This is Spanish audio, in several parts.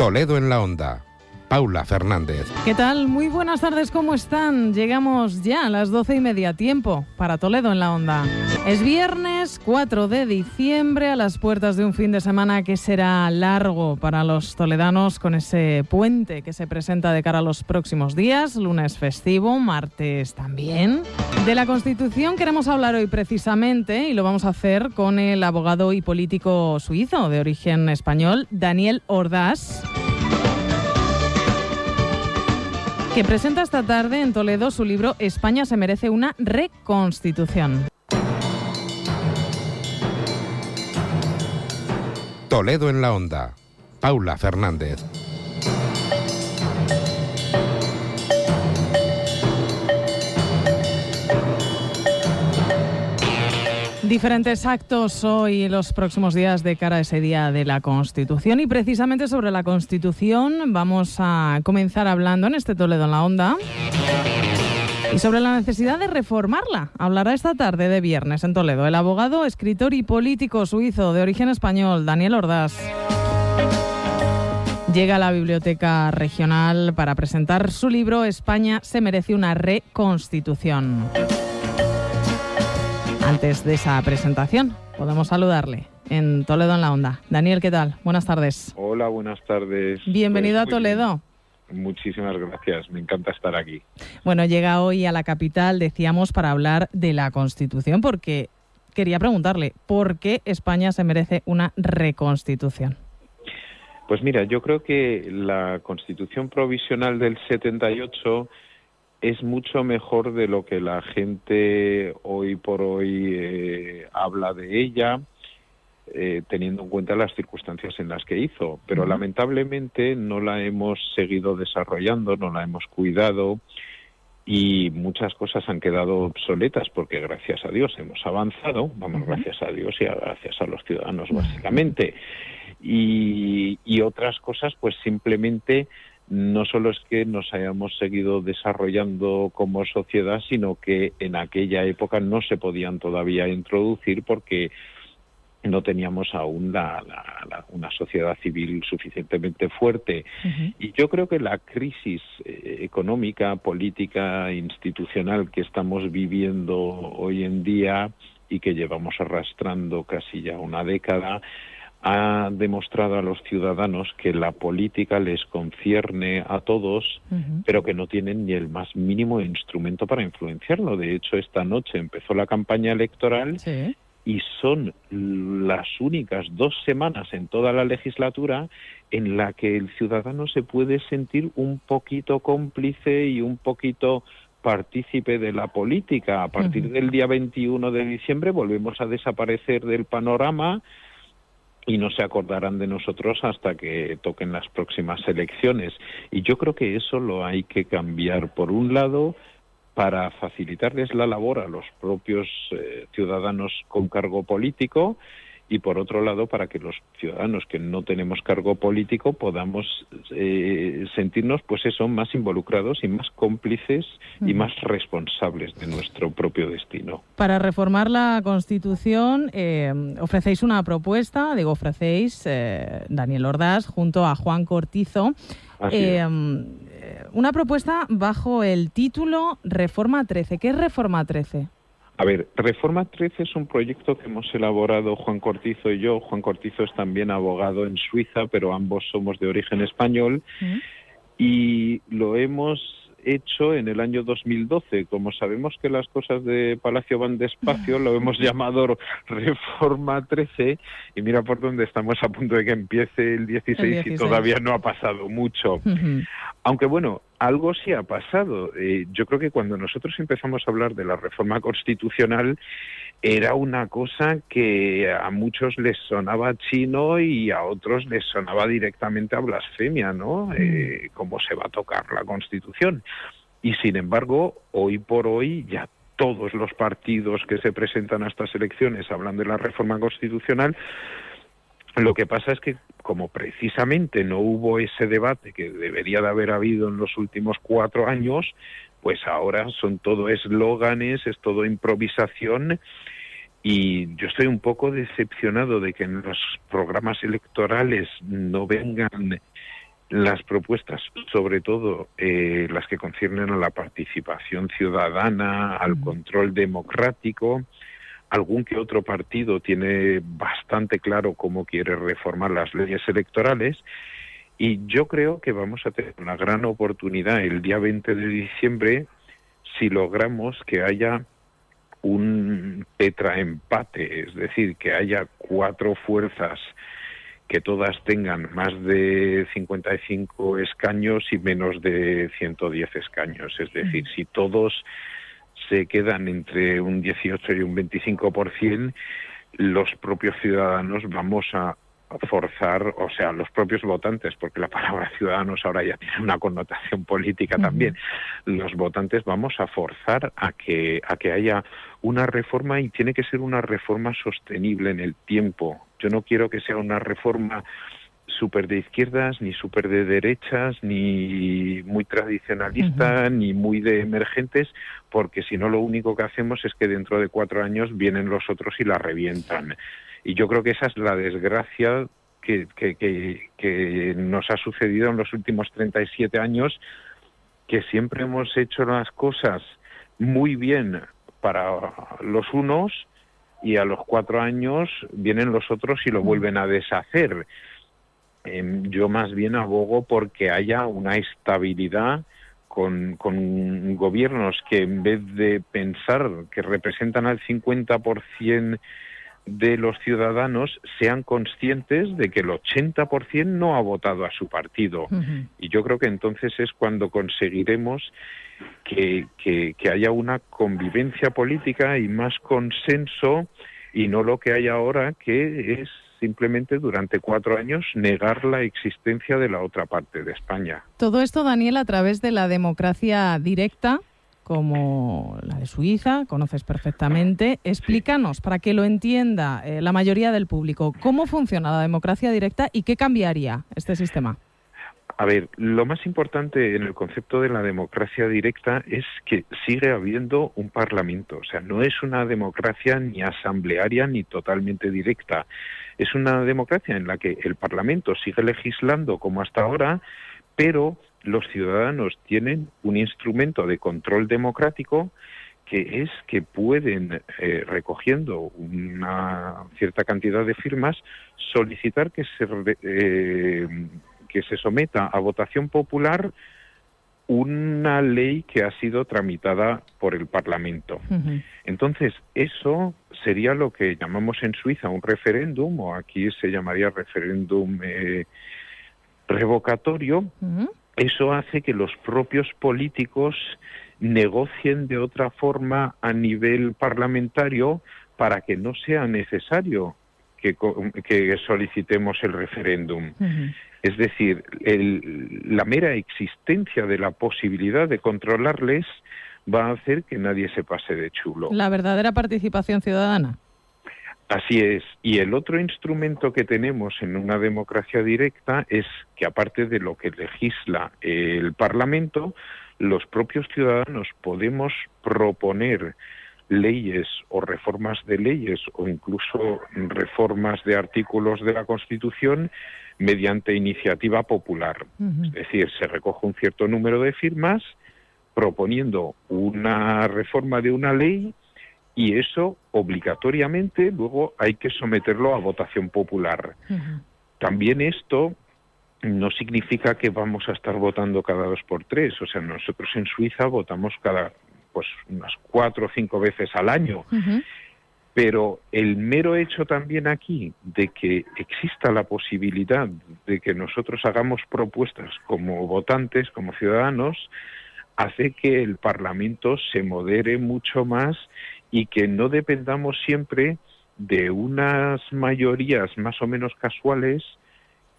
Toledo en la Onda. Paula Fernández. ¿Qué tal? Muy buenas tardes, ¿cómo están? Llegamos ya a las doce y media, tiempo para Toledo en la Onda. Es viernes 4 de diciembre, a las puertas de un fin de semana que será largo para los toledanos con ese puente que se presenta de cara a los próximos días, lunes festivo, martes también. De la Constitución queremos hablar hoy precisamente y lo vamos a hacer con el abogado y político suizo de origen español, Daniel Ordaz. que presenta esta tarde en Toledo su libro España se merece una reconstitución. Toledo en la onda. Paula Fernández. Diferentes actos hoy y los próximos días de cara a ese día de la Constitución y precisamente sobre la Constitución vamos a comenzar hablando en este Toledo en la Onda y sobre la necesidad de reformarla. Hablará esta tarde de viernes en Toledo el abogado, escritor y político suizo de origen español, Daniel Ordaz. Llega a la Biblioteca Regional para presentar su libro España se merece una reconstitución. Antes de esa presentación, podemos saludarle en Toledo en la Onda. Daniel, ¿qué tal? Buenas tardes. Hola, buenas tardes. Bienvenido pues a Toledo. Muchísimas gracias, me encanta estar aquí. Bueno, llega hoy a la capital, decíamos, para hablar de la Constitución, porque quería preguntarle, ¿por qué España se merece una reconstitución? Pues mira, yo creo que la Constitución provisional del 78 es mucho mejor de lo que la gente hoy por hoy eh, habla de ella, eh, teniendo en cuenta las circunstancias en las que hizo. Pero lamentablemente no la hemos seguido desarrollando, no la hemos cuidado y muchas cosas han quedado obsoletas porque gracias a Dios hemos avanzado, vamos, gracias a Dios y gracias a los ciudadanos básicamente. Y, y otras cosas pues simplemente no solo es que nos hayamos seguido desarrollando como sociedad, sino que en aquella época no se podían todavía introducir porque no teníamos aún la, una sociedad civil suficientemente fuerte. Y yo creo que la crisis eh, económica, política, institucional que estamos viviendo hoy en día y que llevamos arrastrando casi ya una década, ha demostrado a los ciudadanos que la política les concierne a todos, pero que no tienen ni el más mínimo instrumento para influenciarlo. De hecho, esta noche empezó la campaña electoral y son las únicas dos semanas en toda la legislatura en la que el ciudadano se puede sentir un poquito cómplice y un poquito partícipe de la política. A partir del día 21 de diciembre volvemos a desaparecer del panorama y no se acordarán de nosotros hasta que toquen las próximas elecciones. Y yo creo que eso lo hay que cambiar. Por un lado, para facilitarles la labor a los propios eh, ciudadanos con cargo político y por otro lado para que los ciudadanos que no tenemos cargo político podamos eh, sentirnos pues eso más involucrados y más cómplices y más responsables de nuestro propio destino. Para reformar la Constitución eh, ofrecéis una propuesta, digo ofrecéis eh, Daniel Ordaz junto a Juan Cortizo. una propuesta bajo el título Reforma 13. ¿Qué es Reforma 13? A ver, Reforma 13 es un proyecto que hemos elaborado Juan Cortizo y yo. Juan Cortizo es también abogado en Suiza, pero ambos somos de origen español. Mm. Y lo hemos hecho en el año 2012. Como sabemos que las cosas de Palacio van despacio, lo hemos llamado Reforma 13 y mira por dónde estamos a punto de que empiece el 16, y todavía no ha pasado mucho. Aunque bueno, algo sí ha pasado. Eh, yo creo que cuando nosotros empezamos a hablar de la reforma constitucional, era una cosa que a muchos les sonaba chino y a otros les sonaba directamente a blasfemia, ¿no? Mm. Eh, ¿Cómo se va a tocar la Constitución? Y sin embargo, hoy por hoy ya todos los partidos que se presentan a estas elecciones hablan de la reforma constitucional. Lo que pasa es que como precisamente no hubo ese debate que debería de haber habido en los últimos cuatro años, pues ahora son todo eslóganes, es todo improvisación. Y yo estoy un poco decepcionado de que en los programas electorales no vengan las propuestas, sobre todo eh, las que conciernen a la participación ciudadana, al control democrático, algún que otro partido tiene bastante claro cómo quiere reformar las leyes electorales y yo creo que vamos a tener una gran oportunidad el día 20 de diciembre si logramos que haya un petraempate, es decir, que haya cuatro fuerzas que todas tengan más de 55 escaños y menos de 110 escaños. Es decir, si todos se quedan entre un 18 y un 25%, los propios ciudadanos vamos a forzar, o sea, los propios votantes, porque la palabra ciudadanos ahora ya tiene una connotación política también, los votantes vamos a forzar a que, a que haya una reforma y tiene que ser una reforma sostenible en el tiempo. Yo no quiero que sea una reforma súper de izquierdas, ni súper de derechas, ni muy tradicionalista, ni muy de emergentes, porque si no lo único que hacemos es que dentro de cuatro años vienen los otros y la revientan. Y yo creo que esa es la desgracia que, que, nos ha sucedido en los últimos 37 años, que siempre hemos hecho las cosas muy bien para los unos y a los cuatro años vienen los otros y lo vuelven a deshacer. Em, yo más bien abogo porque haya una estabilidad con, con, gobiernos que en vez de pensar que representan al 50% de los ciudadanos sean conscientes de que el 80% no ha votado a su partido. Y yo creo que entonces es cuando conseguiremos que, que, haya una convivencia política y más consenso y no lo que hay ahora que es simplemente durante cuatro años negar la existencia de la otra parte de España. Todo esto, Daniel, a través de la democracia directa, como la de Suiza, conoces perfectamente. Explícanos, para que lo entienda eh, la mayoría del público, cómo funciona la democracia directa y qué cambiaría este sistema. A ver, lo más importante en el concepto de la democracia directa es que sigue habiendo un parlamento. O sea, no es una democracia ni asamblearia ni totalmente directa. Es una democracia en la que el parlamento sigue legislando como hasta ahora, pero los ciudadanos tienen un instrumento de control democrático que es que pueden, eh, recogiendo una cierta cantidad de firmas, solicitar que se, eh, que se someta a votación popular una ley que ha sido tramitada por el Parlamento. Entonces, eso sería lo que llamamos en Suiza un referéndum, o aquí se llamaría referéndum eh, revocatorio, eso hace que los propios políticos negocien de otra forma a nivel parlamentario para que no sea necesario que, solicitemos el referéndum. Es decir, la mera existencia de la posibilidad de controlarles va a hacer que nadie se pase de chulo. La verdadera participación ciudadana. Así es. Y el otro instrumento que tenemos en una democracia directa es que aparte de lo que legisla el Parlamento, los propios ciudadanos podemos proponer leyes o reformas de leyes o incluso reformas de artículos de la Constitución mediante iniciativa popular. Es decir, se recoge un cierto número de firmas proponiendo una reforma de una ley y eso obligatoriamente luego hay que someterlo a votación popular. También esto no significa que vamos a estar votando cada dos por tres. O sea, nosotros en Suiza votamos cada, pues, unas cuatro o cinco veces al año. Pero el mero hecho también aquí de que exista la posibilidad de que nosotros hagamos propuestas como votantes, como ciudadanos, hace que el Parlamento se modere mucho más y que no dependamos siempre de unas mayorías más o menos casuales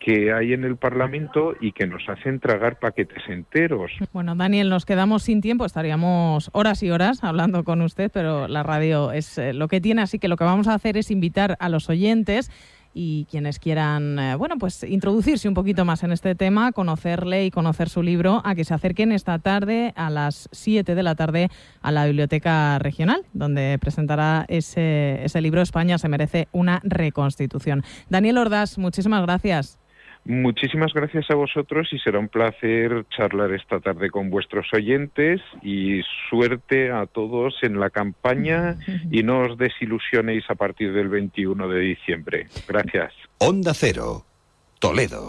que hay en el Parlamento y que nos hacen tragar paquetes enteros. Bueno, Daniel, nos quedamos sin tiempo, estaríamos horas y horas hablando con usted, pero la radio es eh, lo que tiene, así que lo que vamos a hacer es invitar a los oyentes y quienes quieran, eh, bueno, pues introducirse un poquito más en este tema, conocerle y conocer su libro, a que se acerquen esta tarde a las 7 de la tarde a la Biblioteca Regional, donde presentará ese, ese libro España se merece una reconstitución. Daniel Ordaz, muchísimas gracias. Muchísimas gracias a vosotros y será un placer charlar esta tarde con vuestros oyentes y suerte a todos en la campaña y no os desilusionéis a partir del 21 de diciembre. Gracias. Onda Cero, Toledo.